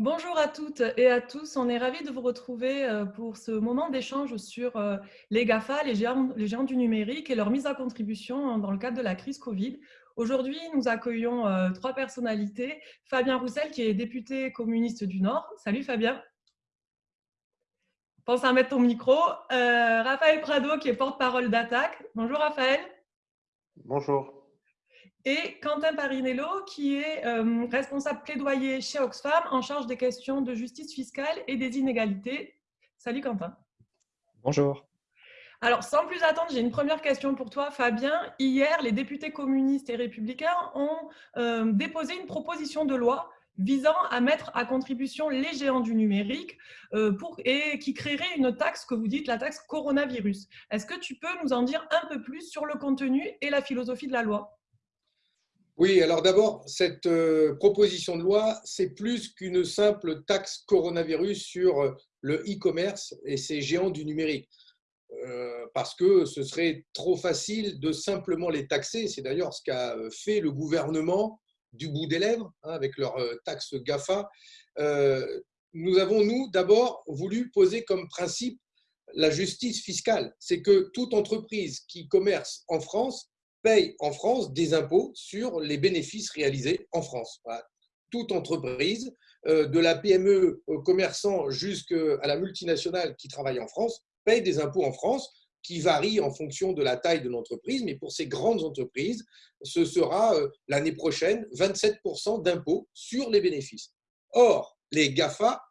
Bonjour à toutes et à tous. On est ravis de vous retrouver euh, pour ce moment d'échange sur euh, les GAFA, les géants, du numérique et leur mise à contribution dans le cadre de la crise Covid. Aujourd'hui, nous accueillons euh, trois personnalités. Fabien Roussel, qui est député communiste du Nord. Salut Fabien. Pense à mettre ton micro. Raphaël Prado, qui est porte-parole d'Attaque. Bonjour Raphaël. Bonjour et Quentin Parinello, qui est euh, responsable plaidoyer chez Oxfam en charge des questions de justice fiscale et des inégalités. Salut Quentin. Bonjour. Alors, sans plus attendre, j'ai une première question pour toi, Fabien. Hier, les députés communistes et républicains ont euh, déposé une proposition de loi visant à mettre à contribution les géants du numérique euh, pour, et qui créerait une taxe que vous dites la taxe coronavirus. Est-ce que tu peux nous en dire un peu plus sur le contenu et la philosophie de la loi? Oui, alors d'abord, cette euh, proposition de loi, c'est plus qu'une simple taxe coronavirus sur euh, le e-commerce et ces géants du numérique. Euh, parce que ce serait trop facile de simplement les taxer. C'est d'ailleurs ce qu'a fait le gouvernement du bout des lèvres hein, avec leur taxe GAFA. nous avons, nous, d'abord voulu poser comme principe la justice fiscale. C'est que toute entreprise qui commerce en France paye en France des impôts sur les bénéfices réalisés en France. Toute entreprise, euh, de la PME au commerçant jusqu'à la multinationale qui travaille en France, paye des impôts en France qui varient en fonction de la taille de l'entreprise, mais pour ces grandes entreprises, ce sera euh, l'année prochaine 27% d'impôts sur les bénéfices. Or, les GAFA,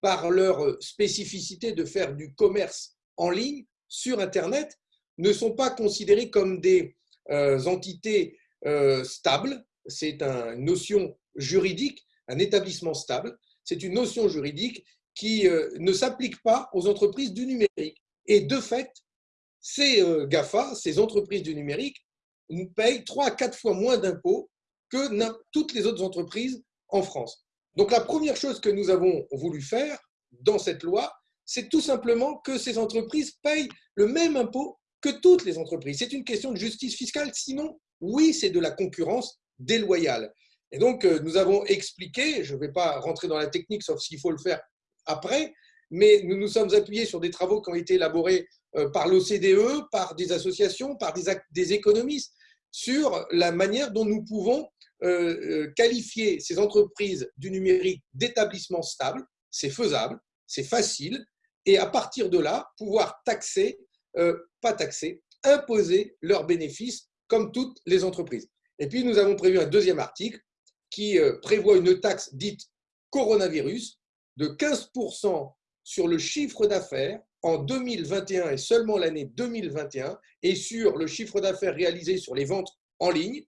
par leur spécificité de faire du commerce en ligne sur Internet, ne sont pas considérés comme des euh, entités euh, stables. C'est une notion juridique, un établissement stable. C'est une notion juridique qui euh, ne s'applique pas aux entreprises du numérique. Et de fait, ces GAFA, ces entreprises du numérique, payent trois à quatre fois moins d'impôts que toutes les autres entreprises en France. Donc la première chose que nous avons voulu faire dans cette loi, c'est tout simplement que ces entreprises payent le même impôt que toutes les entreprises. C'est une question de justice fiscale. Sinon, oui, c'est de la concurrence déloyale. Et donc, euh, nous avons expliqué, je ne vais pas rentrer dans la technique, sauf s'il faut le faire après, mais nous nous sommes appuyés sur des travaux qui ont été élaborés euh, par l'OCDE, par des associations, par des, économistes, sur la manière dont nous pouvons euh, qualifier ces entreprises du numérique d'établissements stables. C'est faisable, c'est facile, et à partir de là, pouvoir taxer pas taxer, imposer leurs bénéfices comme toutes les entreprises. Et puis, nous avons prévu un deuxième article qui euh, prévoit une taxe dite coronavirus de 15% sur le chiffre d'affaires en 2021 et seulement l'année 2021 et sur le chiffre d'affaires réalisé sur les ventes en ligne.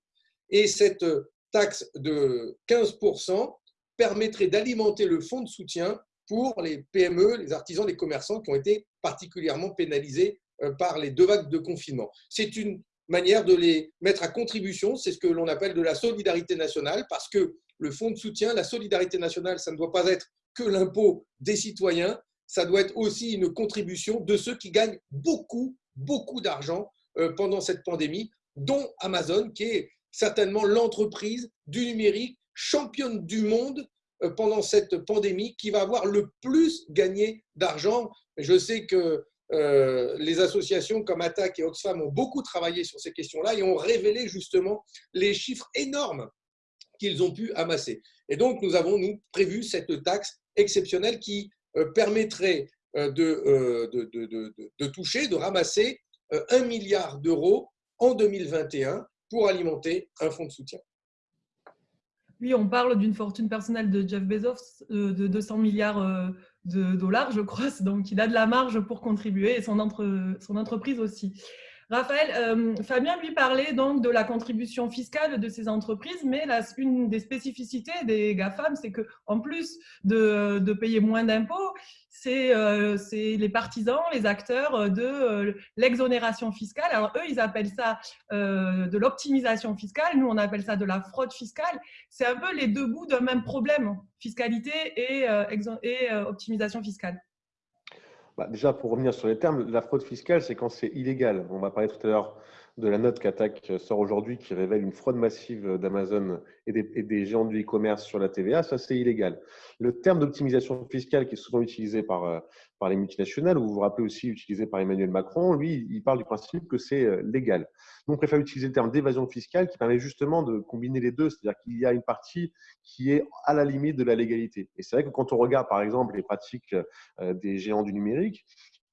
Et cette taxe de 15% permettrait d'alimenter le fonds de soutien pour les PME, les artisans, les commerçants qui ont été particulièrement pénalisés euh, par les deux vagues de confinement. C'est une manière de les mettre à contribution, c'est ce que l'on appelle de la solidarité nationale, parce que le fonds de soutien, la solidarité nationale, ça ne doit pas être que l'impôt des citoyens, ça doit être aussi une contribution de ceux qui gagnent beaucoup, beaucoup d'argent euh, pendant cette pandémie, dont Amazon, qui est certainement l'entreprise du numérique championne du monde euh, pendant cette pandémie, qui va avoir le plus gagné d'argent. Je sais que euh, les associations comme Attac et Oxfam ont beaucoup travaillé sur ces questions-là et ont révélé justement les chiffres énormes qu'ils ont pu amasser. Et donc, nous avons, nous, prévu cette taxe exceptionnelle qui euh, permettrait euh, de, de, toucher, de ramasser un milliard d'euros en 2021 pour alimenter un fonds de soutien. Oui, on parle d'une fortune personnelle de Jeff Bezos de 200 milliards de dollars, je crois. Donc, il a de la marge pour contribuer et son, son entreprise aussi. Raphaël, euh, Fabien lui parlait donc de la contribution fiscale de ces entreprises, mais une des spécificités des GAFAM, c'est qu'en plus de, payer moins d'impôts, euh, c'est les partisans, les acteurs de euh, l'exonération fiscale. Alors eux, ils appellent ça de l'optimisation fiscale, nous on appelle ça de la fraude fiscale. C'est un peu les deux bouts d'un même problème, fiscalité et optimisation fiscale. Bah, déjà, pour revenir sur les termes, la fraude fiscale, c'est quand c'est illégal. On va parler tout à l'heure de la note qu'attaque sort aujourd'hui qui révèle une fraude massive d'Amazon et, des, géants du e-commerce sur la TVA, ça c'est illégal. Le terme d'optimisation fiscale qui est souvent utilisé par, euh, par les multinationales, ou vous vous rappelez aussi utilisé par Emmanuel Macron, lui, il parle du principe que c'est euh, légal. Nous, on préfère utiliser le terme d'évasion fiscale qui permet justement de combiner les deux, c'est-à-dire qu'il y a une partie qui est à la limite de la légalité. Et c'est vrai que quand on regarde par exemple les pratiques euh, des géants du numérique,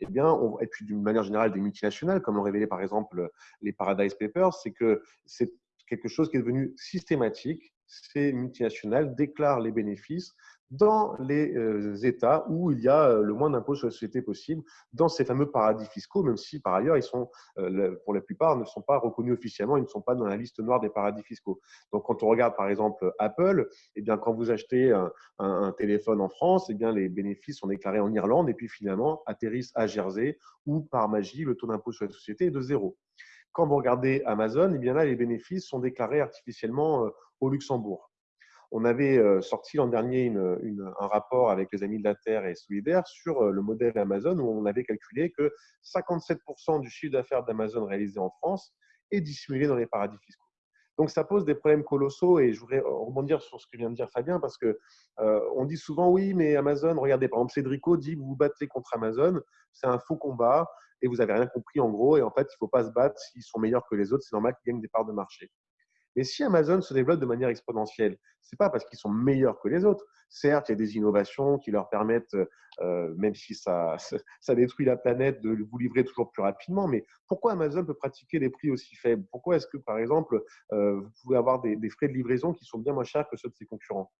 eh bien, et puis d'une manière générale des multinationales, comme l'ont révélé par exemple les Paradise Papers, c'est que c'est quelque chose qui est devenu systématique. Ces multinationales déclarent les bénéfices dans les euh, États où il y a euh, le moins d'impôts sur la société possible, dans ces fameux paradis fiscaux, même si par ailleurs, ils sont, euh, pour la plupart, ne sont pas reconnus officiellement, ils ne sont pas dans la liste noire des paradis fiscaux. Donc, quand on regarde par exemple Apple, eh bien, quand vous achetez un, téléphone en France, eh bien, les bénéfices sont déclarés en Irlande et puis finalement atterrissent à Jersey où par magie, le taux d'impôt sur la société est de zéro. Quand vous regardez Amazon, eh bien là, les bénéfices sont déclarés artificiellement au Luxembourg. On avait euh, sorti l'an dernier un rapport avec les Amis de la Terre et Solidaire sur euh, le modèle Amazon où on avait calculé que 57% du chiffre d'affaires d'Amazon réalisé en France est dissimulé dans les paradis fiscaux. Donc ça pose des problèmes colossaux et je voudrais rebondir sur ce que vient de dire Fabien parce que euh, on dit souvent oui mais Amazon, regardez par exemple Cédrico dit vous vous battez contre Amazon, c'est un faux combat et vous avez rien compris en gros et en fait il faut pas se battre s'ils sont meilleurs que les autres, c'est normal qu'ils gagnent des parts de marché. Mais si Amazon se développe de manière exponentielle, ce n'est pas parce qu'ils sont meilleurs que les autres. Certes, il y a des innovations qui leur permettent, euh, même si ça, détruit la planète, de vous livrer toujours plus rapidement. Mais pourquoi Amazon peut pratiquer des prix aussi faibles? Pourquoi est-ce que, par exemple, euh, vous pouvez avoir des, frais de livraison qui sont bien moins chers que ceux de ses concurrents?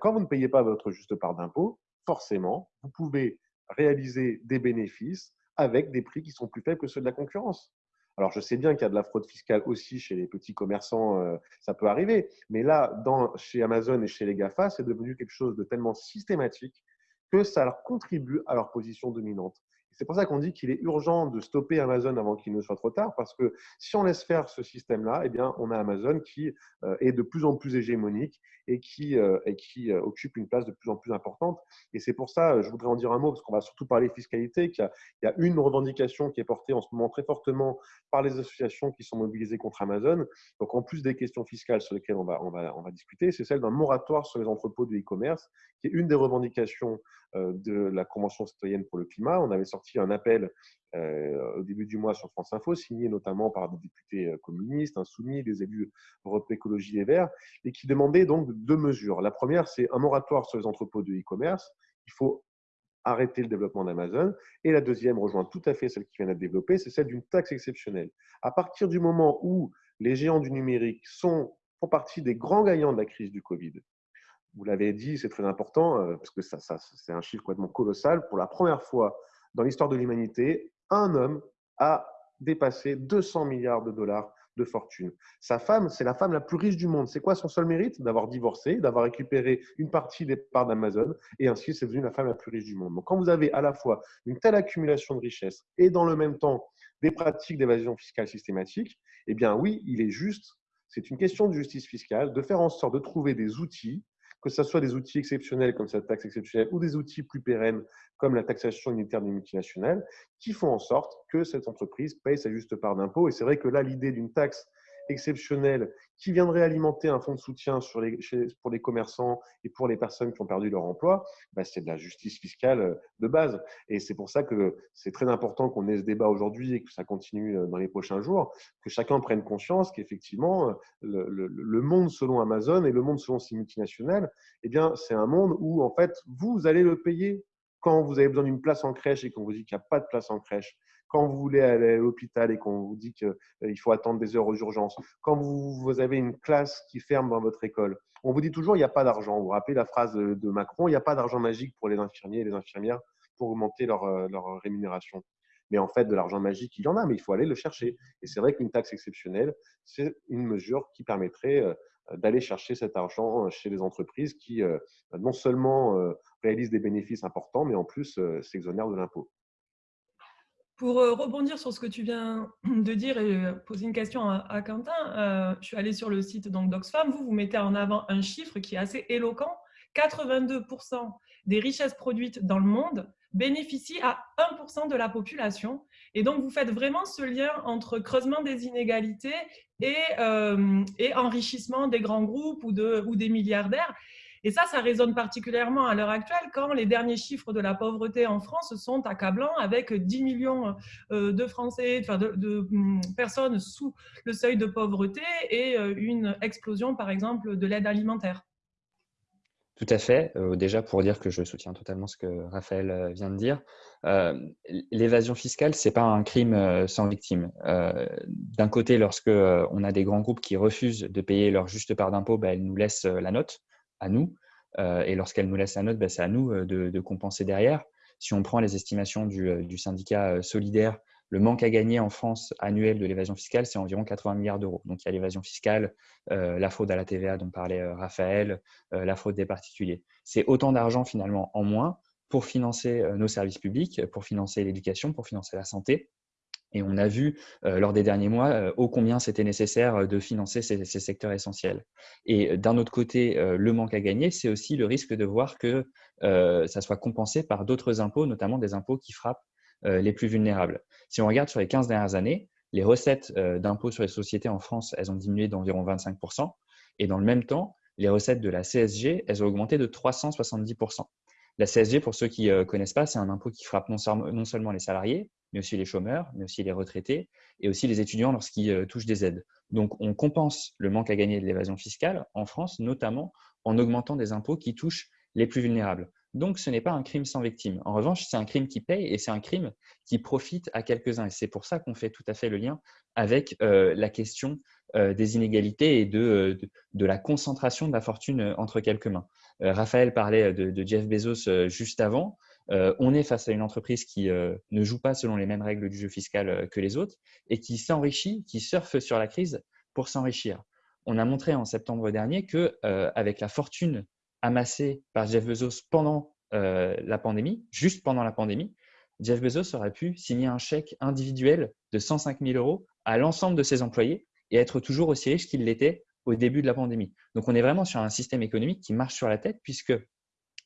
Quand vous ne payez pas votre juste part d'impôt, forcément, vous pouvez réaliser des bénéfices avec des prix qui sont plus faibles que ceux de la concurrence. Alors, je sais bien qu'il y a de la fraude fiscale aussi chez les petits commerçants, euh, ça peut arriver. Mais là, dans, chez Amazon et chez les GAFA, c'est devenu quelque chose de tellement systématique que ça leur contribue à leur position dominante. C'est pour ça qu'on dit qu'il est urgent de stopper Amazon avant qu'il ne soit trop tard, parce que si on laisse faire ce système-là, eh bien, on a Amazon qui euh, est de plus en plus hégémonique et qui, euh, et qui euh, occupe une place de plus en plus importante. Et c'est pour ça, je voudrais en dire un mot, parce qu'on va surtout parler fiscalité, qu'il y, a une revendication qui est portée en ce moment très fortement par les associations qui sont mobilisées contre Amazon. Donc, en plus des questions fiscales sur lesquelles on va, on va, on va discuter, c'est celle d'un moratoire sur les entrepôts de e-commerce, qui est une des revendications de la Convention citoyenne pour le climat. On avait sorti un appel euh, au début du mois sur France Info, signé notamment par des députés euh, communistes, insoumis, des élus Europe Écologie et Verts, et qui demandait donc deux mesures. La première, c'est un moratoire sur les entrepôts de e-commerce. Il faut arrêter le développement d'Amazon. Et la deuxième rejoint tout à fait celle qui vient d'être développée, c'est celle d'une taxe exceptionnelle. À partir du moment où les géants du numérique sont, font partie des grands gagnants de la crise du Covid, vous l'avez dit, c'est très important, euh, parce que ça, ça c'est un chiffre complètement colossal. Pour la première fois dans l'histoire de l'humanité, un homme a dépassé 200 milliards de dollars de fortune. Sa femme, c'est la femme la plus riche du monde. C'est quoi son seul mérite? D'avoir divorcé, d'avoir récupéré une partie des parts d'Amazon, et ainsi c'est devenu la femme la plus riche du monde. Donc quand vous avez à la fois une telle accumulation de richesses et dans le même temps des pratiques d'évasion fiscale systématique, eh bien oui, il est juste, c'est une question de justice fiscale, de faire en sorte de trouver des outils que ce soit des outils exceptionnels comme cette taxe exceptionnelle ou des outils plus pérennes comme la taxation unitaire des multinationales, qui font en sorte que cette entreprise paye sa juste part d'impôt. Et c'est vrai que là, l'idée d'une taxe exceptionnelle qui viendrait alimenter un fonds de soutien pour les commerçants et pour les personnes qui ont perdu leur emploi, bah, c'est de la justice fiscale euh, de base. Et c'est pour ça que c'est très important qu'on ait ce débat aujourd'hui et que ça continue euh, dans les prochains jours, que chacun prenne conscience qu'effectivement, euh, le, le, monde selon Amazon et le monde selon ces multinationales, eh bien, c'est un monde où, en fait, vous allez le payer quand vous avez besoin d'une place en crèche et qu'on vous dit qu'il n'y a pas de place en crèche, quand vous voulez aller à l'hôpital et qu'on vous dit qu'il euh, faut attendre des heures aux urgences, quand vous, avez une classe qui ferme dans votre école, on vous dit toujours il n'y a pas d'argent. Vous vous rappelez la phrase de Macron, il n'y a pas d'argent magique pour les infirmiers et les infirmières pour augmenter leur, euh, leur rémunération. Mais en fait, de l'argent magique, il y en a, mais il faut aller le chercher. Et c'est vrai qu'une taxe exceptionnelle, c'est une mesure qui permettrait euh, d'aller chercher cet argent chez les entreprises qui non seulement réalisent des bénéfices importants, mais en plus s'exonèrent de l'impôt. Pour euh, rebondir sur ce que tu viens de dire et euh, poser une question à, Quentin, euh, je suis allée sur le site d'Oxfam. Vous, vous mettez en avant un chiffre qui est assez éloquent. 82% des richesses produites dans le monde bénéficient à 1% de la population. Et donc, vous faites vraiment ce lien entre creusement des inégalités et, enrichissement des grands groupes ou des milliardaires. Et ça, ça résonne particulièrement à l'heure actuelle quand les derniers chiffres de la pauvreté en France sont accablants avec 10 millions euh, de Français, de, hum, personnes sous le seuil de pauvreté et euh, une explosion, par exemple, de l'aide alimentaire. Tout à fait. Euh, déjà, pour dire que je soutiens totalement ce que Raphaël vient de dire, l'évasion fiscale, ce n'est pas un crime sans victime. D'un côté, lorsque on a des grands groupes qui refusent de payer leur juste part d'impôt, ben, elles nous laissent la note à nous. Euh, et lorsqu'elle nous laisse la note, ben, c'est à nous euh, de, compenser derrière. Si on prend les estimations du, euh, syndicat solidaire, le manque à gagner en France annuel de l'évasion fiscale, c'est environ 80 milliards d'euros. Donc il y a l'évasion fiscale, la fraude à la TVA dont parlait Raphaël, la fraude des particuliers. C'est autant d'argent finalement en moins pour financer nos services publics, pour financer l'éducation, pour financer la santé. Et on a vu euh, lors des derniers mois euh, ô combien c'était nécessaire euh, de financer ces, secteurs essentiels. Et d'un autre côté, le manque à gagner, c'est aussi le risque de voir que ça soit compensé par d'autres impôts, notamment des impôts qui frappent les plus vulnérables. Si on regarde sur les 15 dernières années, les recettes d'impôts sur les sociétés en France, elles ont diminué d'environ 25%. Et dans le même temps, les recettes de la CSG, elles ont augmenté de 370%. La CSG, pour ceux qui ne connaissent pas, c'est un impôt qui frappe non, seulement les salariés, mais aussi les chômeurs, mais aussi les retraités et aussi les étudiants lorsqu'ils euh, touchent des aides. Donc, on compense le manque à gagner de l'évasion fiscale en France, notamment en augmentant des impôts qui touchent les plus vulnérables. Donc, ce n'est pas un crime sans victime. En revanche, c'est un crime qui paye et c'est un crime qui profite à quelques-uns. Et c'est pour ça qu'on fait tout à fait le lien avec euh, la question euh, des inégalités et de, de, la concentration de la fortune entre quelques mains. Raphaël parlait de, de Jeff Bezos juste avant. Euh, on est face à une entreprise qui euh, ne joue pas selon les mêmes règles du jeu fiscal euh, que les autres et qui s'enrichit, qui surfe sur la crise pour s'enrichir. On a montré en septembre dernier que avec la fortune amassée par Jeff Bezos pendant la pandémie, juste pendant la pandémie, Jeff Bezos aurait pu signer un chèque individuel de 105 000 euros à l'ensemble de ses employés et être toujours aussi riche qu'il l'était au début de la pandémie. Donc on est vraiment sur un système économique qui marche sur la tête puisque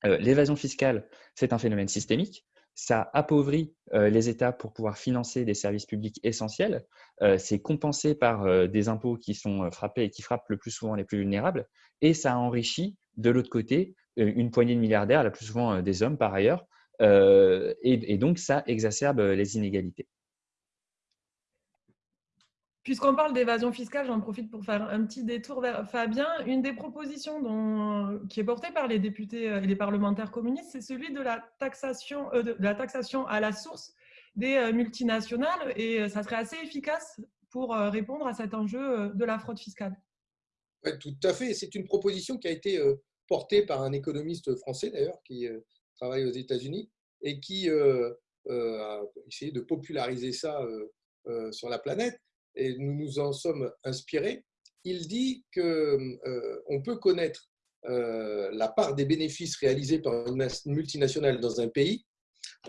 euh, l'évasion fiscale, c'est un phénomène systémique. Ça appauvrit euh, les États pour pouvoir financer des services publics essentiels. Euh, c'est compensé par des impôts qui sont frappés et qui frappent le plus souvent les plus vulnérables. Et ça enrichit de l'autre côté une poignée de milliardaires, la plus souvent des hommes par ailleurs. et donc, ça exacerbe les inégalités. Puisqu'on parle d'évasion fiscale, j'en profite pour faire un petit détour vers Fabien. Une des propositions qui est portée par les députés et les parlementaires communistes, c'est celui de la, taxation, euh, de la taxation à la source des euh, multinationales et euh, ça serait assez efficace pour répondre à cet enjeu de la fraude fiscale. Oui, tout à fait. C'est une proposition qui a été portée par un économiste français d'ailleurs qui travaille aux États-Unis et qui a essayé de populariser ça sur la planète et nous nous en sommes inspirés, il dit qu'on euh, peut connaître euh, la part des bénéfices réalisés par une multinationale dans un pays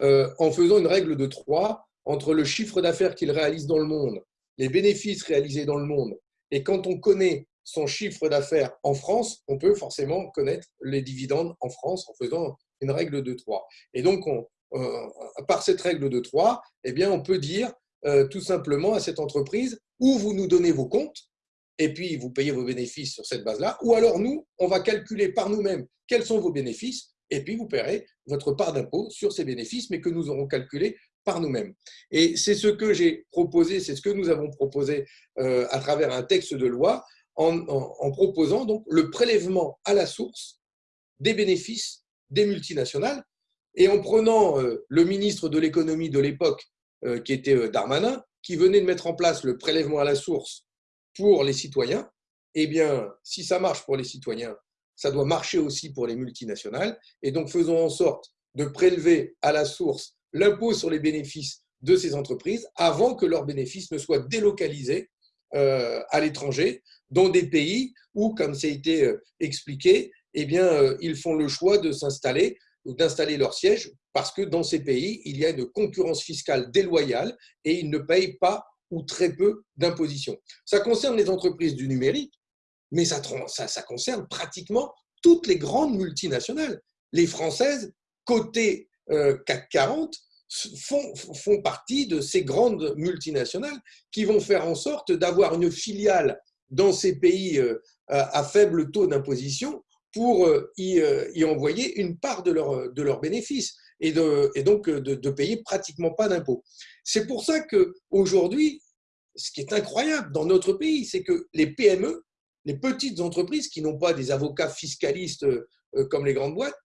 euh, en faisant une règle de trois entre le chiffre d'affaires qu'il réalise dans le monde, les bénéfices réalisés dans le monde, et quand on connaît son chiffre d'affaires en France, on peut forcément connaître les dividendes en France en faisant une règle de trois. Et donc, on, par cette règle de trois, eh bien, on peut dire euh, tout simplement à cette entreprise où vous nous donnez vos comptes et puis vous payez vos bénéfices sur cette base-là, ou alors nous, on va calculer par nous-mêmes quels sont vos bénéfices et puis vous paierez votre part d'impôt sur ces bénéfices, mais que nous aurons calculé par nous-mêmes. Et c'est ce que j'ai proposé, c'est ce que nous avons proposé euh, à travers un texte de loi en, proposant donc le prélèvement à la source des bénéfices des multinationales et en prenant euh, le ministre de l'économie de l'époque qui était euh, Darmanin, qui venait de mettre en place le prélèvement à la source pour les citoyens, eh bien, si ça marche pour les citoyens, ça doit marcher aussi pour les multinationales. Et donc, faisons en sorte de prélever à la source l'impôt sur les bénéfices de ces entreprises avant que leurs bénéfices ne soient délocalisés euh, à l'étranger, dans des pays où, comme ça a été expliqué, eh bien, ils font le choix de s'installer d'installer leur siège parce que dans ces pays, il y a une concurrence fiscale déloyale et ils ne payent pas ou très peu d'imposition. Ça concerne les entreprises du numérique, mais ça, ça, concerne pratiquement toutes les grandes multinationales. Les françaises, côté euh, CAC 40, font, font partie de ces grandes multinationales qui vont faire en sorte d'avoir une filiale dans ces pays euh, à faible taux d'imposition pour euh, y, envoyer une part de leurs de leur bénéfices et, et donc de, payer pratiquement pas d'impôts. C'est pour ça qu'aujourd'hui, ce qui est incroyable dans notre pays, c'est que les PME, les petites entreprises qui n'ont pas des avocats fiscalistes euh, comme les grandes boîtes,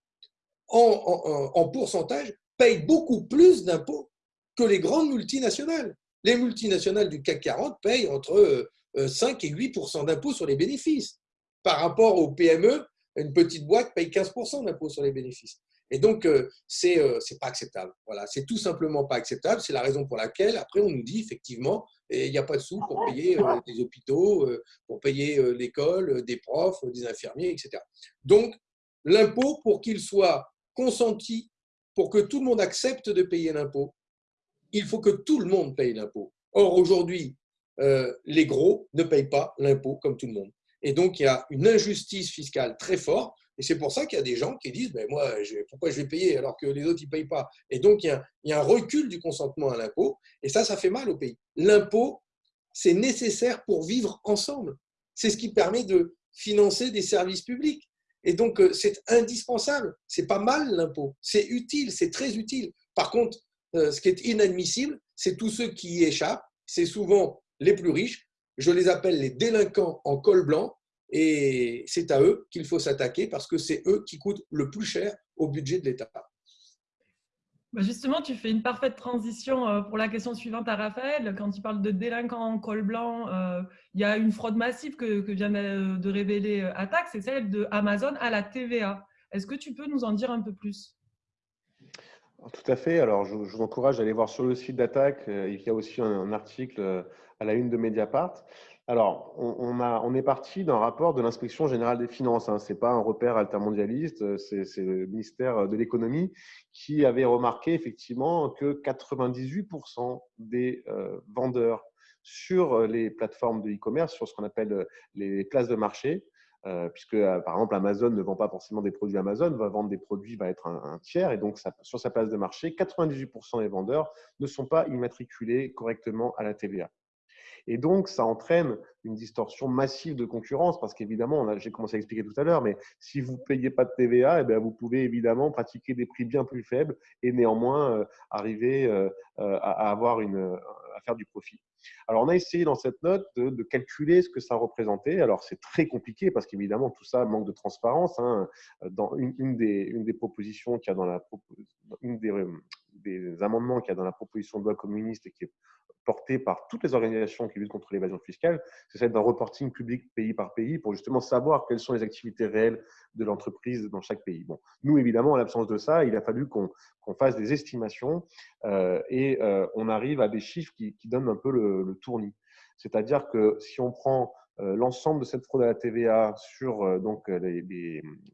en, pourcentage, payent beaucoup plus d'impôts que les grandes multinationales. Les multinationales du CAC 40 payent entre 5 euh, et 8% d'impôts sur les bénéfices. Par rapport aux PME, une petite boîte paye 15% d'impôts sur les bénéfices. Et donc, euh, c'est n'est pas acceptable. Voilà, c'est tout simplement pas acceptable. C'est la raison pour laquelle, après, on nous dit effectivement, il n'y a pas de sous pour payer des hôpitaux, pour payer l'école, des profs, des infirmiers, etc. Donc, l'impôt, pour qu'il soit consenti, pour que tout le monde accepte de payer l'impôt, il faut que tout le monde paye l'impôt. Or, aujourd'hui, euh, les gros ne payent pas l'impôt comme tout le monde. Et donc, il y a une injustice fiscale très forte. Et c'est pour ça qu'il y a des gens qui disent ben moi, pourquoi je vais payer alors que les autres ne payent pas? Et donc, il y, a, il y, a, un recul du consentement à l'impôt. Et ça, ça fait mal au pays. L'impôt, c'est nécessaire pour vivre ensemble. C'est ce qui permet de financer des services publics. Et donc, euh, c'est indispensable. C'est pas mal l'impôt. C'est utile, c'est très utile. Par contre, euh, ce qui est inadmissible, c'est tous ceux qui y échappent. C'est souvent les plus riches. Je les appelle les délinquants en col blanc. Et c'est à eux qu'il faut s'attaquer parce que c'est eux qui coûtent le plus cher au budget de l'État. Bah, justement, tu fais une parfaite transition euh, pour la question suivante à Raphaël. Quand tu parles de délinquants en col blanc, euh, il y a une fraude massive que, vient de révéler euh, Attaque, c'est celle de Amazon à la TVA. Est-ce que tu peux nous en dire un peu plus? Tout à fait. Alors, je, vous encourage à aller voir sur le site d'Attaque. Il y a aussi un article à la une de Mediapart. Alors, on, est parti d'un rapport de l'inspection générale des finances. Hein. Ce n'est pas un repère altermondialiste, euh, c'est le ministère de l'économie qui avait remarqué effectivement que 98% des euh, vendeurs sur les plateformes de e-commerce, sur ce qu'on appelle euh, les places de marché, puisque par exemple Amazon ne vend pas forcément des produits Amazon, va vendre des produits, va être un tiers, et donc sur sa place de marché, 98% des vendeurs ne sont pas immatriculés correctement à la TVA. Et donc, ça entraîne une distorsion massive de concurrence parce qu'évidemment, j'ai commencé à expliquer tout à l'heure, mais si vous ne payez pas de TVA, eh bien, vous pouvez évidemment pratiquer des prix bien plus faibles et néanmoins euh, arriver euh, euh, à, avoir une, à faire du profit. Alors, on a essayé dans cette note de, calculer ce que ça représentait. Alors, c'est très compliqué parce qu'évidemment, tout ça manque de transparence. Hein. Dans une, des, une des propositions qu'il y a dans la une des, des amendements qu'il y a dans la proposition de loi communiste et qui est portée par toutes les organisations qui luttent contre l'évasion fiscale, c'est celle d'un reporting public pays par pays pour justement savoir quelles sont les activités réelles de l'entreprise dans chaque pays. Bon, nous, évidemment, en l'absence de ça, il a fallu qu'on fasse des estimations euh, et euh, on arrive à des chiffres qui, donnent un peu le, tournis. C'est-à-dire que si on prend l'ensemble de cette fraude à la TVA sur donc, les,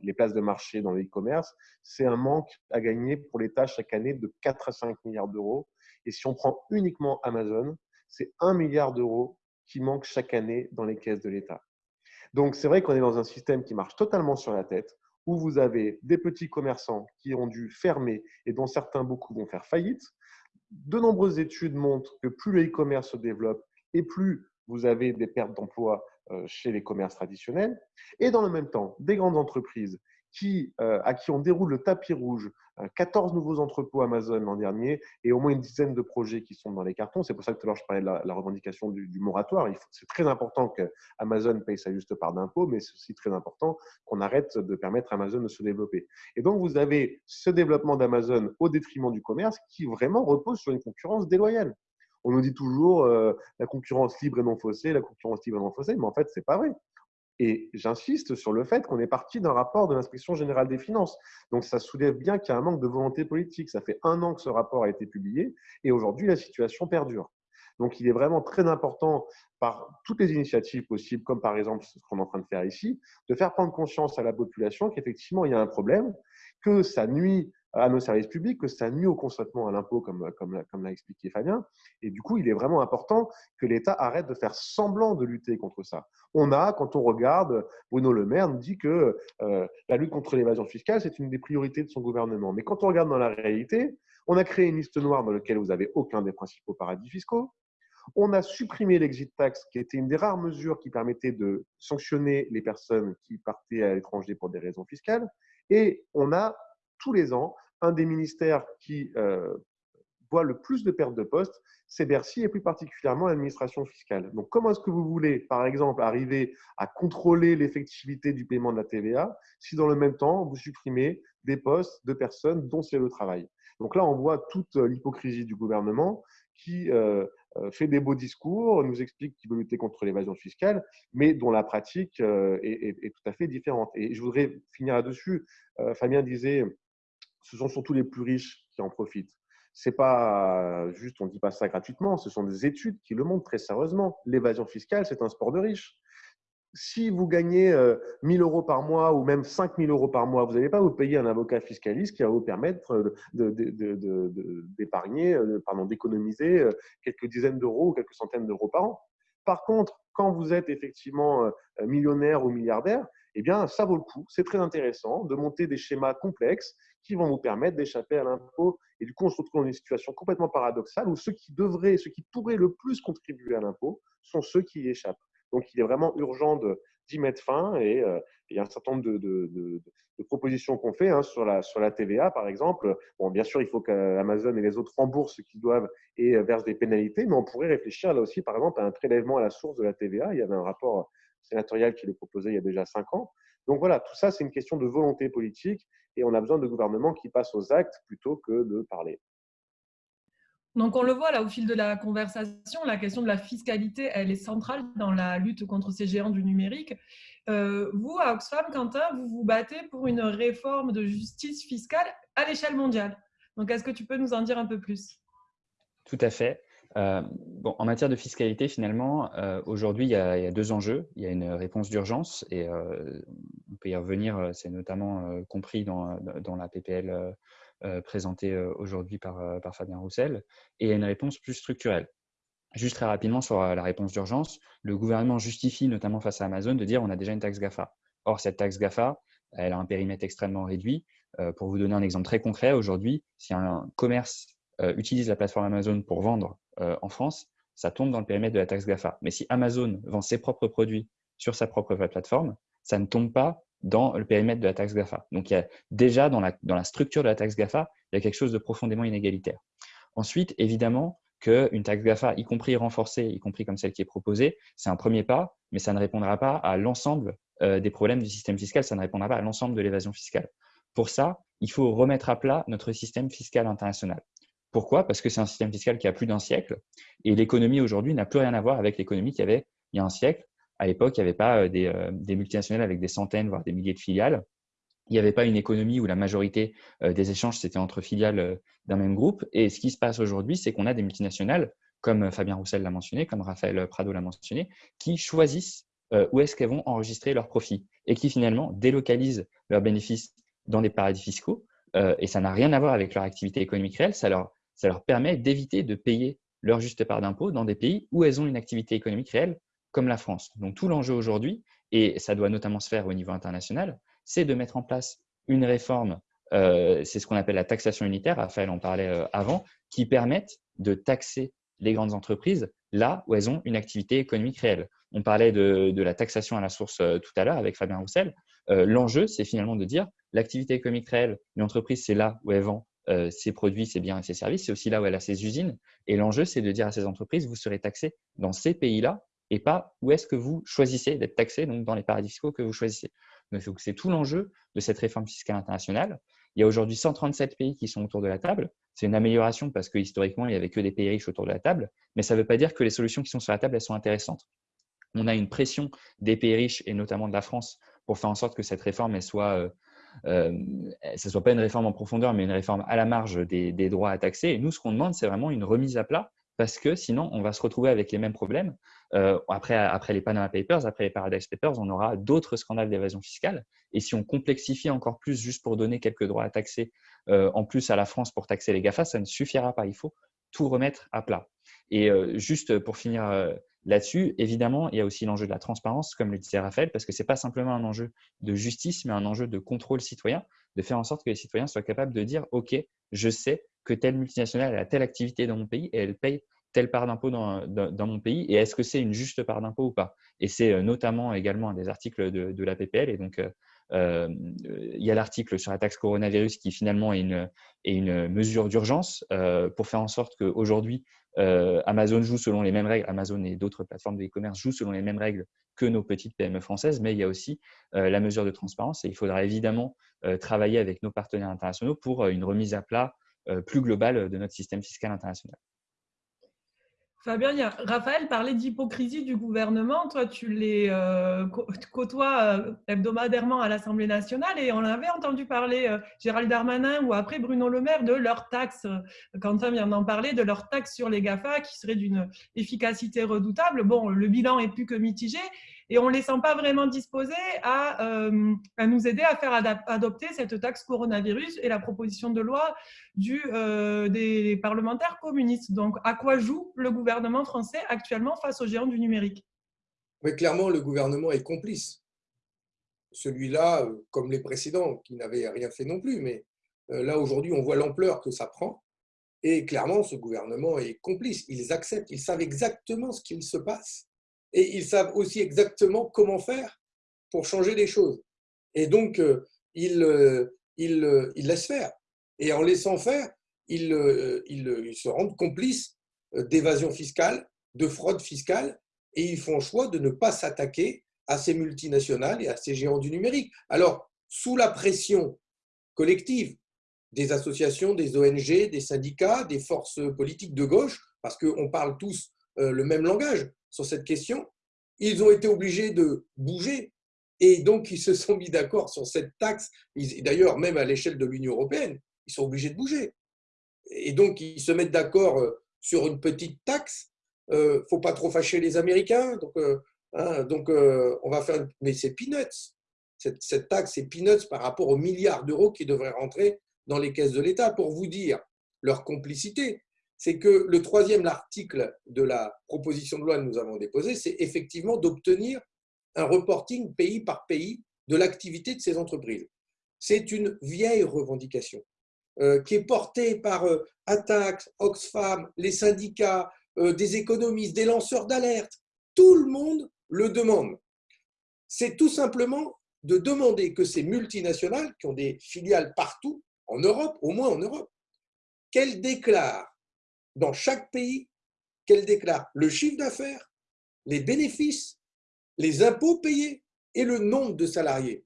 les, places de marché dans le e-commerce, c'est un manque à gagner pour l'État chaque année de 4 à 5 milliards d'euros et si on prend uniquement Amazon, c'est 1 milliard d'euros qui manquent chaque année dans les caisses de l'État. Donc, c'est vrai qu'on est dans un système qui marche totalement sur la tête, où vous avez des petits commerçants qui ont dû fermer et dont certains, beaucoup, vont faire faillite. De nombreuses études montrent que plus le e-commerce se développe et plus vous avez des pertes d'emplois euh, chez les commerces traditionnels. Et dans le même temps, des grandes entreprises qui, euh, à qui on déroule le tapis rouge, 14 euh, nouveaux entrepôts Amazon l'an dernier et au moins une dizaine de projets qui sont dans les cartons. C'est pour ça que tout à l'heure je parlais de la, revendication du, moratoire. C'est très important que Amazon paye sa juste part d'impôts, mais c'est aussi très important qu'on arrête de permettre à Amazon de se développer. Et donc vous avez ce développement d'Amazon au détriment du commerce qui vraiment repose sur une concurrence déloyale. On nous dit toujours euh, la concurrence libre et non faussée, la concurrence libre et non faussée, mais en fait, c'est pas vrai. Et j'insiste sur le fait qu'on est parti d'un rapport de l'inspection générale des finances. Donc ça soulève bien qu'il y a un manque de volonté politique. Ça fait un an que ce rapport a été publié et aujourd'hui la situation perdure. Donc il est vraiment très important par toutes les initiatives possibles, comme par exemple ce qu'on est en train de faire ici, de faire prendre conscience à la population qu'effectivement il y a un problème, que ça nuit à nos services publics, que ça nuit au consentement à l'impôt, comme, comme, l'a expliqué Fabien. Et du coup, il est vraiment important que l'État arrête de faire semblant de lutter contre ça. On a, quand on regarde, Bruno Le Maire nous dit que euh, la lutte contre l'évasion fiscale, c'est une des priorités de son gouvernement. Mais quand on regarde dans la réalité, on a créé une liste noire dans laquelle vous n'avez aucun des principaux paradis fiscaux. On a supprimé l'exit tax, qui était une des rares mesures qui permettait de sanctionner les personnes qui partaient à l'étranger pour des raisons fiscales. Et on a tous les ans un des ministères qui euh, voit le plus de pertes de postes, c'est Bercy et plus particulièrement l'administration fiscale. Donc, comment est-ce que vous voulez, par exemple, arriver à contrôler l'effectivité du paiement de la TVA si dans le même temps, vous supprimez des postes de personnes dont c'est le travail? Donc là, on voit toute l'hypocrisie du gouvernement qui euh, euh, fait des beaux discours, nous explique qu'il veut lutter contre l'évasion fiscale, mais dont la pratique est, est, tout à fait différente. Et je voudrais finir là-dessus. Fabien disait ce sont surtout les plus riches qui en profitent. C'est pas juste, on ne dit pas ça gratuitement, ce sont des études qui le montrent très sérieusement. L'évasion fiscale, c'est un sport de riches. Si vous gagnez 1000 euh, euros par mois ou même 5000 euros par mois, vous n'allez pas vous payer un avocat fiscaliste qui va vous permettre d'épargner, euh, pardon, d'économiser euh, quelques dizaines d'euros ou quelques centaines d'euros par an. Par contre, quand vous êtes effectivement millionnaire ou milliardaire, eh bien, ça vaut le coup. C'est très intéressant de monter des schémas complexes qui vont vous permettre d'échapper à l'impôt. Et du coup, on se retrouve dans une situation complètement paradoxale où ceux qui devraient, ceux qui pourraient le plus contribuer à l'impôt sont ceux qui y échappent. Donc, il est vraiment urgent d'y mettre fin et euh, il y a un certain nombre de, propositions qu'on fait hein, sur, la, sur la TVA, par exemple. Bon, bien sûr, il faut qu'Amazon et les autres remboursent ce qu'ils doivent et euh, versent des pénalités, mais on pourrait réfléchir là aussi, par exemple, à un prélèvement à la source de la TVA. Il y avait un rapport sénatorial qui le proposait il y a déjà cinq ans. Donc voilà, tout ça, c'est une question de volonté politique et on a besoin de gouvernements qui passent aux actes plutôt que de parler. Donc on le voit là au fil de la conversation, la question de la fiscalité, elle est centrale dans la lutte contre ces géants du numérique. Euh, vous, à Oxfam, Quentin, vous vous battez pour une réforme de justice fiscale à l'échelle mondiale. Donc est-ce que tu peux nous en dire un peu plus? Tout à fait. Euh, en matière de fiscalité, finalement, euh, aujourd'hui, il, y a deux enjeux. Il y a une réponse d'urgence, et euh, on peut y revenir, c'est notamment compris dans, la PPL présentée aujourd'hui par, par, Fabien Roussel, et il y a une réponse plus structurelle. Juste très rapidement sur la réponse d'urgence, le gouvernement justifie, notamment face à Amazon, de dire on a déjà une taxe GAFA. Or, cette taxe GAFA, elle a un périmètre extrêmement réduit. pour vous donner un exemple très concret, aujourd'hui, si un commerce utilise la plateforme Amazon pour vendre en France, ça tombe dans le périmètre de la taxe GAFA. Mais si Amazon vend ses propres produits sur sa propre plateforme, ça ne tombe pas dans le périmètre de la taxe GAFA. Donc, il y a déjà dans la, dans la structure de la taxe GAFA, il y a quelque chose de profondément inégalitaire. Ensuite, évidemment, qu'une taxe GAFA, y compris renforcée, y compris comme celle qui est proposée, c'est un premier pas, mais ça ne répondra pas à l'ensemble euh, des problèmes du système fiscal, ça ne répondra pas à l'ensemble de l'évasion fiscale. Pour ça, il faut remettre à plat notre système fiscal international. Pourquoi? Parce que c'est un système fiscal qui a plus d'un siècle et l'économie aujourd'hui n'a plus rien à voir avec l'économie qu'il y avait il y a un siècle. À l'époque, il n'y avait pas euh, euh, des, multinationales avec des centaines, voire des milliers de filiales. Il n'y avait pas une économie où la majorité euh, des échanges, c'était entre filiales d'un même groupe. Et ce qui se passe aujourd'hui, c'est qu'on a des multinationales, comme Fabien Roussel l'a mentionné, comme Raphaël Prado l'a mentionné, qui choisissent où est-ce qu'elles vont enregistrer leurs profits et qui finalement délocalisent leurs bénéfices dans des paradis fiscaux. et ça n'a rien à voir avec leur activité économique réelle, ça leur ça leur permet d'éviter de payer leur juste part d'impôt dans des pays où elles ont une activité économique réelle, comme la France. Donc tout l'enjeu aujourd'hui, et ça doit notamment se faire au niveau international, c'est de mettre en place une réforme, euh, c'est ce qu'on appelle la taxation unitaire, Raphaël en parlait euh, avant, qui permette de taxer les grandes entreprises là où elles ont une activité économique réelle. On parlait de, la taxation à la source euh, tout à l'heure avec Fabien Roussel. L'enjeu, c'est finalement de dire l'activité économique réelle, une entreprise, c'est là où elle vend euh, ses produits, ses biens et ses services. C'est aussi là où elle a ses usines. Et l'enjeu, c'est de dire à ces entreprises, vous serez taxés dans ces pays-là et pas où est-ce que vous choisissez d'être taxé, donc dans les paradis fiscaux que vous choisissez. Donc, c'est tout l'enjeu de cette réforme fiscale internationale. Il y a aujourd'hui 137 pays qui sont autour de la table. C'est une amélioration parce que historiquement, il n'y avait que des pays riches autour de la table. Mais ça ne veut pas dire que les solutions qui sont sur la table, elles sont intéressantes. On a une pression des pays riches et notamment de la France pour faire en sorte que cette réforme elle soit euh, euh, ce ne soit pas une réforme en profondeur, mais une réforme à la marge des, droits à taxer. Et nous, ce qu'on demande, c'est vraiment une remise à plat, parce que sinon, on va se retrouver avec les mêmes problèmes. après, après les Panama Papers, après les Paradise Papers, on aura d'autres scandales d'évasion fiscale. Et si on complexifie encore plus, juste pour donner quelques droits à taxer en plus à la France pour taxer les GAFA, ça ne suffira pas. Il faut tout remettre à plat. Et juste pour finir Là-dessus, évidemment, il y a aussi l'enjeu de la transparence, comme le disait Raphaël, parce que ce n'est pas simplement un enjeu de justice, mais un enjeu de contrôle citoyen, de faire en sorte que les citoyens soient capables de dire, OK, je sais que telle multinationale a telle activité dans mon pays et elle paye telle part d'impôt dans, mon pays, et est-ce que c'est une juste part d'impôt ou pas? Et c'est euh, notamment également un des articles de, la PPL, et donc euh, euh, il y a l'article sur la taxe coronavirus qui finalement est une, est une mesure d'urgence pour faire en sorte qu'aujourd'hui, euh, Amazon joue selon les mêmes règles, Amazon et d'autres plateformes de e-commerce jouent selon les mêmes règles que nos petites PME françaises, mais il y a aussi euh, la mesure de transparence et il faudra évidemment euh, travailler avec nos partenaires internationaux pour une remise à plat plus globale de notre système fiscal international. Fabien, Raphaël parlait d'hypocrisie du gouvernement. Toi, tu les euh, côtoies euh, hebdomadairement à l'Assemblée nationale et on avait entendu parler, euh, Gérald Darmanin ou après Bruno Le Maire, de leur taxe. Quentin vient d'en parler, de leur taxe sur les GAFA qui serait d'une efficacité redoutable. Bon, le bilan est plus que mitigé et on ne les sent pas vraiment disposés à, euh, à nous aider à faire adopter cette taxe coronavirus et la proposition de loi euh, des parlementaires communistes. Donc, à quoi joue le gouvernement français actuellement face aux géants du numérique? Mais clairement, le gouvernement est complice. Celui-là, euh, comme les précédents, qui n'avaient rien fait non plus, mais là, aujourd'hui, on voit l'ampleur que ça prend. Et clairement, ce gouvernement est complice. Ils acceptent, ils savent exactement ce qu'il se passe et ils savent aussi exactement comment faire pour changer les choses. Et donc, euh, ils, euh, ils, euh, ils laissent faire. Et en laissant faire, ils, ils, se rendent complices d'évasion fiscale, de fraude fiscale, et ils font le choix de ne pas s'attaquer à ces multinationales et à ces géants du numérique. Alors, sous la pression collective des associations, des ONG, des syndicats, des forces politiques de gauche, parce qu'on parle tous le même langage, sur cette question, ils ont été obligés de bouger et donc ils se sont mis d'accord sur cette taxe. D'ailleurs, même à l'échelle de l'Union européenne, ils sont obligés de bouger. Et donc ils se mettent d'accord euh, sur une petite taxe. Il euh, ne faut pas trop fâcher les Américains. Donc, euh, hein, on va faire. Mais c'est peanuts. Cette, cette taxe, c'est peanuts par rapport aux milliards d'euros qui devraient rentrer dans les caisses de l'État. Pour vous dire leur complicité, c'est que le troisième article de la proposition de loi que nous avons déposée, c'est effectivement d'obtenir un reporting pays par pays de l'activité de ces entreprises. C'est une vieille revendication euh, qui est portée par euh, Oxfam, les syndicats, euh, des économistes, des lanceurs d'alerte. Tout le monde le demande. C'est tout simplement de demander que ces multinationales, qui ont des filiales partout, en Europe, au moins en Europe, qu'elles déclarent dans chaque pays qu'elle déclare le chiffre d'affaires, les bénéfices, les impôts payés et le nombre de salariés.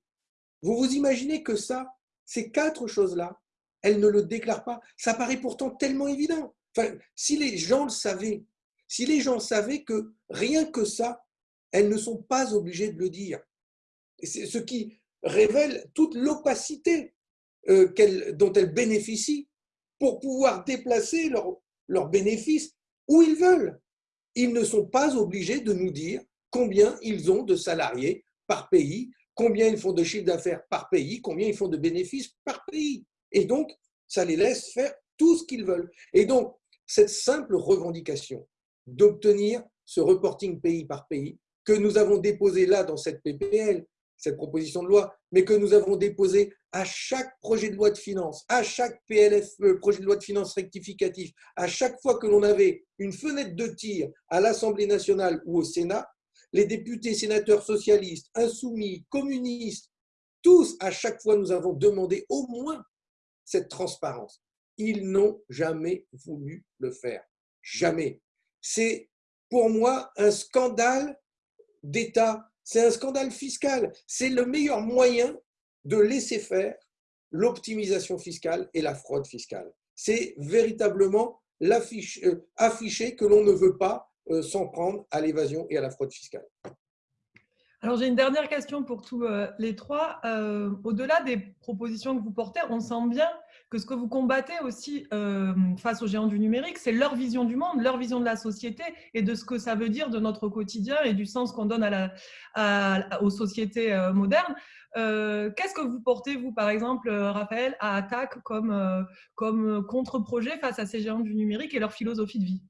Vous vous imaginez que ça, ces quatre choses-là, elle ne le déclare pas. Ça paraît pourtant tellement évident. Enfin, si les gens le savaient, si les gens savaient que rien que ça, elles ne sont pas obligées de le dire. Ce qui révèle toute l'opacité euh, dont elles bénéficient pour pouvoir déplacer leur, leurs bénéfices où ils veulent. Ils ne sont pas obligés de nous dire combien ils ont de salariés par pays, combien ils font de chiffre d'affaires par pays, combien ils font de bénéfices par pays. Et donc, ça les laisse faire tout ce qu'ils veulent. Et donc, cette simple revendication d'obtenir ce reporting pays par pays que nous avons déposé là dans cette PPL, cette proposition de loi, mais que nous avons déposé à chaque projet de loi de finances, à chaque PLF, euh, projet de loi de finances rectificatif, à chaque fois que l'on avait une fenêtre de tir à l'Assemblée nationale ou au Sénat, les députés, sénateurs socialistes, insoumis, communistes, tous, à chaque fois, nous avons demandé au moins cette transparence. Ils n'ont jamais voulu le faire. Jamais. C'est pour moi un scandale d'État c'est un scandale fiscal. C'est le meilleur moyen de laisser faire l'optimisation fiscale et la fraude fiscale. C'est véritablement euh, afficher que l'on ne veut pas euh, s'en prendre à l'évasion et à la fraude fiscale. Alors j'ai une dernière question pour tous euh, les trois. Euh, au-delà des propositions que vous portez, on sent bien que ce que vous combattez aussi euh, face aux géants du numérique, c'est leur vision du monde, leur vision de la société et de ce que ça veut dire de notre quotidien et du sens qu'on donne à la, aux sociétés modernes. Qu'est-ce que vous portez, vous, par exemple, Raphaël, à attaque comme, comme contre-projet face à ces géants du numérique et leur philosophie de vie?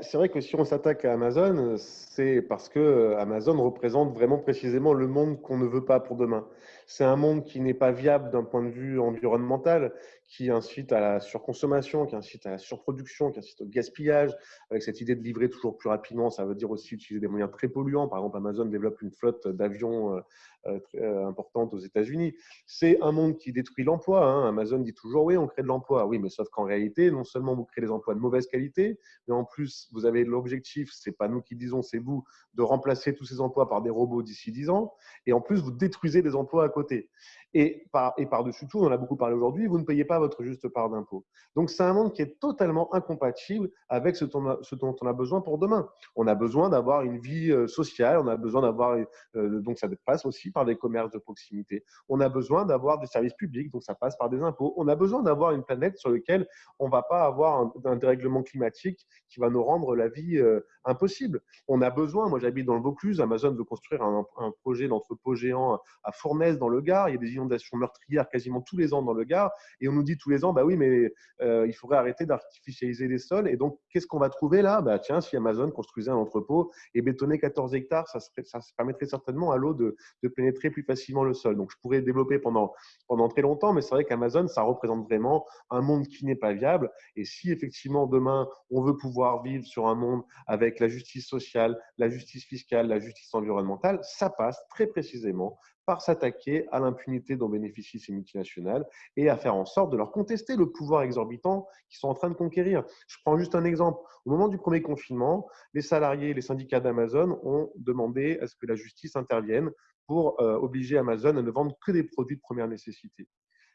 C'est vrai que si on s'attaque à Amazon, c'est parce que euh, Amazon représente vraiment précisément le monde qu'on ne veut pas pour demain. C'est un monde qui n'est pas viable d'un point de vue environnemental, qui incite à la surconsommation, qui incite à la surproduction, qui incite au gaspillage, avec cette idée de livrer toujours plus rapidement. Ça veut dire aussi utiliser des moyens très polluants. Par exemple, Amazon développe une flotte d'avions euh, euh, importante aux États-Unis. C'est un monde qui détruit l'emploi. Hein. Amazon dit toujours oui, on crée de l'emploi. Oui, mais sauf qu'en réalité, non seulement vous créez des emplois de mauvaise qualité, mais en plus, vous avez l'objectif, c'est pas nous qui disons, c'est vous, de remplacer tous ces emplois par des robots d'ici 10 ans. Et en plus, vous détruisez des emplois à côté. Et, par, par-dessus tout, on en a beaucoup parlé aujourd'hui, vous ne payez pas votre juste part d'impôt. Donc, c'est un monde qui est totalement incompatible avec ce, dont on a besoin pour demain. On a besoin d'avoir une vie euh, sociale, on a besoin d'avoir, euh, donc ça passe aussi par des commerces de proximité. On a besoin d'avoir des services publics, donc ça passe par des impôts. On a besoin d'avoir une planète sur laquelle on ne va pas avoir un, dérèglement climatique qui va nous rendre la vie euh, impossible. On a besoin, moi j'habite dans le Vaucluse, Amazon veut construire un, un projet d'entrepôt géant à Fournaise dans le Gard, il y a des inondations meurtrières quasiment tous les ans dans le Gard, et on nous dit tous les ans, bah oui, mais euh, il faudrait arrêter d'artificialiser les sols. Et donc, qu'est-ce qu'on va trouver là? Bah, Tiens, si Amazon construisait un entrepôt et bétonnait 14 hectares, ça, serait, ça permettrait certainement à l'eau de, de, pénétrer plus facilement le sol. Donc, je pourrais développer pendant, pendant très longtemps, mais c'est vrai qu'Amazon, ça représente vraiment un monde qui n'est pas viable. Et si effectivement, demain, on veut pouvoir vivre sur un monde avec la justice sociale, la justice fiscale, la justice environnementale, ça passe très précisément par s'attaquer à l'impunité dont bénéficient ces multinationales et à faire en sorte de leur contester le pouvoir exorbitant qu'ils sont en train de conquérir. Je prends juste un exemple. Au moment du premier confinement, les salariés et les syndicats d'Amazon ont demandé à ce que la justice intervienne pour euh, obliger Amazon à ne vendre que des produits de première nécessité.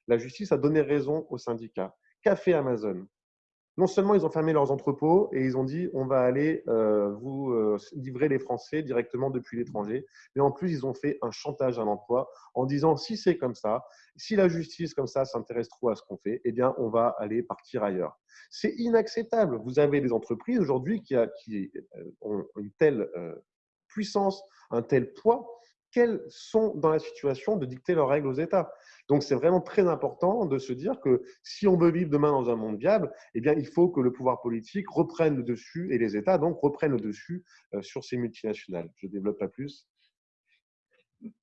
La justice a donné raison aux syndicats. Qu'a fait Amazon? Non seulement ils ont fermé leurs entrepôts et ils ont dit on va aller euh, vous euh, livrer les Français directement depuis l'étranger, mais en plus ils ont fait un chantage à l'emploi en disant si c'est comme ça, si la justice comme ça s'intéresse trop à ce qu'on fait, eh bien on va aller partir ailleurs. C'est inacceptable. Vous avez des entreprises aujourd'hui qui, euh, ont une telle puissance, un tel poids qu'elles sont dans la situation de dicter leurs règles aux États. Donc, c'est vraiment très important de se dire que si on veut vivre demain dans un monde viable, eh bien, il faut que le pouvoir politique reprenne le dessus et les États donc reprennent le dessus euh, sur ces multinationales. Je ne développe pas plus.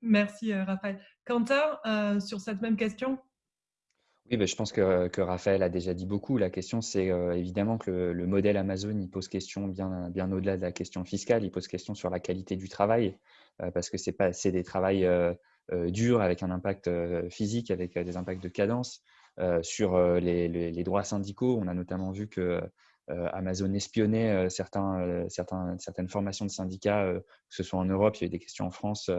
Merci, euh, Raphaël. Quentin, euh, sur cette même question? Oui, ben, je pense que, que, Raphaël a déjà dit beaucoup. La question, c'est évidemment que le, modèle Amazon, il pose question bien, bien au-delà de la question fiscale, il pose question sur la qualité du travail, parce que c'est des travails euh, dur, avec un impact euh, physique, avec euh, des impacts de cadence. sur les, droits syndicaux, on a notamment vu que Amazon espionnait certains, certaines formations de syndicats, que ce soit en Europe, il y a eu des questions en France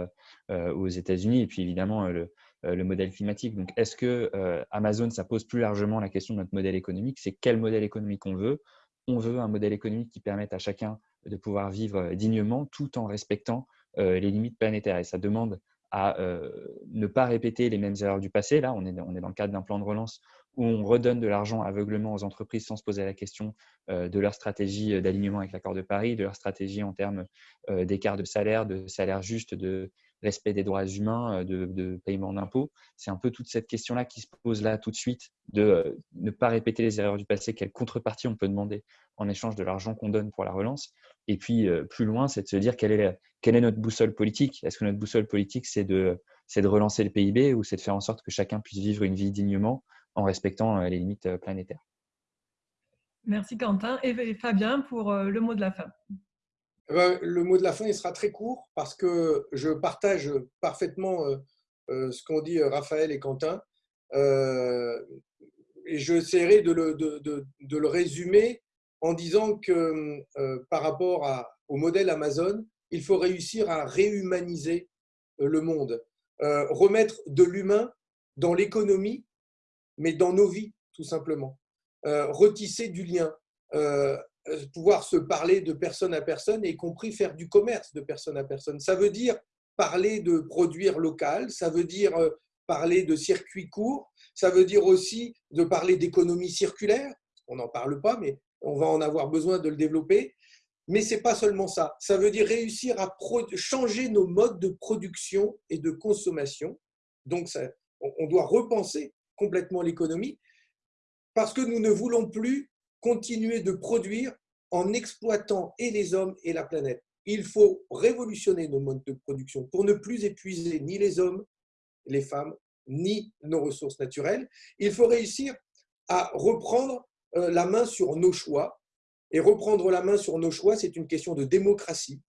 aux États-Unis, et puis évidemment le, le modèle climatique. Donc, est-ce que Amazon, ça pose plus largement la question de notre modèle économique? C'est quel modèle économique on veut? On veut un modèle économique qui permette à chacun de pouvoir vivre dignement tout en respectant les limites planétaires. Et ça demande à euh, ne pas répéter les mêmes erreurs du passé. Là, on est, dans le cadre d'un plan de relance où on redonne de l'argent aveuglement aux entreprises sans se poser la question euh, de leur stratégie euh, d'alignement avec l'accord de Paris, de leur stratégie en termes d'écart de salaire, de salaire juste, de respect des droits humains, de, paiement d'impôts. C'est un peu toute cette question-là qui se pose là tout de suite, de ne pas répéter les erreurs du passé, quelle contrepartie on peut demander en échange de l'argent qu'on donne pour la relance. Et puis, plus loin, c'est de se dire quelle est, quelle est notre boussole politique. Est-ce que notre boussole politique, c'est de, de relancer le PIB ou c'est de faire en sorte que chacun puisse vivre une vie dignement en respectant les limites planétaires? Merci Quentin. Et Fabien pour le mot de la fin. Eh ben, le mot de la fin, il sera très court parce que je partage parfaitement ce qu'ont dit Raphaël et Quentin. Et j'essaierai de le, de, de le résumer en disant que euh, par rapport à, au modèle Amazon, il faut réussir à réhumaniser euh, le monde, euh, remettre de l'humain dans l'économie, mais dans nos vies, tout simplement. retisser du lien, pouvoir se parler de personne à personne, y compris faire du commerce de personne à personne. Ça veut dire parler de produire local, ça veut dire euh, parler de circuits courts, ça veut dire aussi de parler d'économie circulaire. On n'en parle pas, mais on va en avoir besoin de le développer. Mais ce n'est pas seulement ça. Ça veut dire réussir à changer nos modes de production et de consommation. Donc, on doit repenser complètement l'économie parce que nous ne voulons plus continuer de produire en exploitant et les hommes et la planète. Il faut révolutionner nos modes de production pour ne plus épuiser ni les hommes, les femmes, ni nos ressources naturelles. Il faut réussir à reprendre euh, la main sur nos choix. Et reprendre la main sur nos choix, c'est une question de démocratie.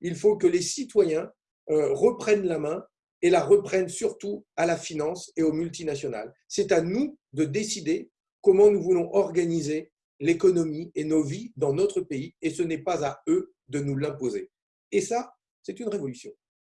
Il faut que les citoyens euh, reprennent la main et la reprennent surtout à la finance et aux multinationales. C'est à nous de décider comment nous voulons organiser l'économie et nos vies dans notre pays, et ce n'est pas à eux de nous l'imposer. Et ça, c'est une révolution.